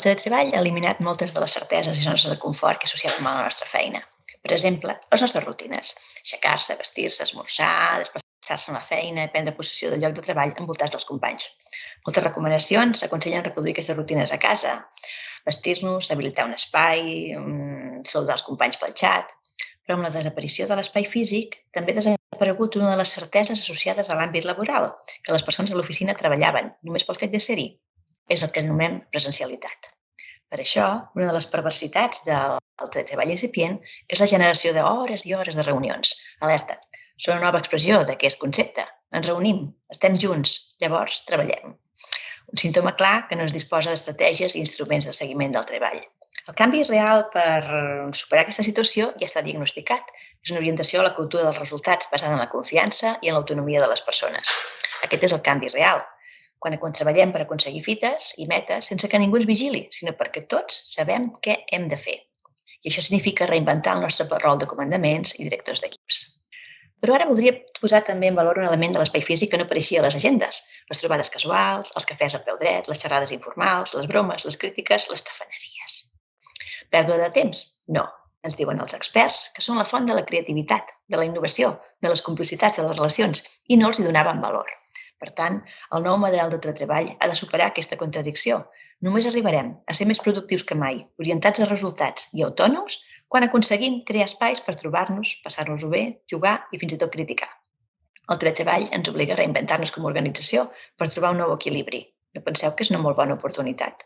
El teletreball ha eliminat moltes de les certeses i zones de confort que associem a la nostra feina. Per exemple, les nostres rutines. Aixecar-se, vestir-se, esmorzar, desplaçar-se a la feina, prendre possessió del lloc de treball envoltats dels companys. Moltes recomanacions aconsellen reproduir aquestes rutines a casa, vestir-nos, habilitar un espai, mm, saludar els companys pel xat, però amb la desaparició de l'espai físic també ha desaparegut una de les certeses associades a l'àmbit laboral, que les persones a l'oficina treballaven només pel fet de ser-hi. És el que anomenem presencialitat. Per això, una de les perversitats del, treball incipient és la generació d'hores i hores de reunions. Alerta, són una nova expressió d'aquest concepte. Ens reunim, estem junts, llavors treballem. Un símptoma clar que no es disposa d'estratègies i instruments de seguiment del treball. El canvi real per superar aquesta situació ja està diagnosticat. És una orientació a la cultura dels resultats basada en la confiança i en l'autonomia de les persones. Aquest és el canvi real. Quan, quan treballem per aconseguir fites i metes sense que ningú ens vigili, sinó perquè tots sabem què hem de fer. I això significa reinventar el nostre rol de comandaments i directors d'equips. Però ara voldria posar també en valor un element de l'espai físic que no apareixia a les agendes. Les trobades casuals, els cafès a peu dret, les xerrades informals, les bromes, les crítiques, les tafaneries. Pèrdua de temps? No. Ens diuen els experts que són la font de la creativitat, de la innovació, de les complicitats de les relacions i no els hi donaven valor. Per tant, el nou model de treball ha de superar aquesta contradicció. Només arribarem a ser més productius que mai, orientats a resultats i autònoms quan aconseguim crear espais per trobar-nos, passar-nos-ho bé, jugar i fins i tot criticar. El treball ens obliga a reinventar-nos com a organització per trobar un nou equilibri. No penseu que és una molt bona oportunitat?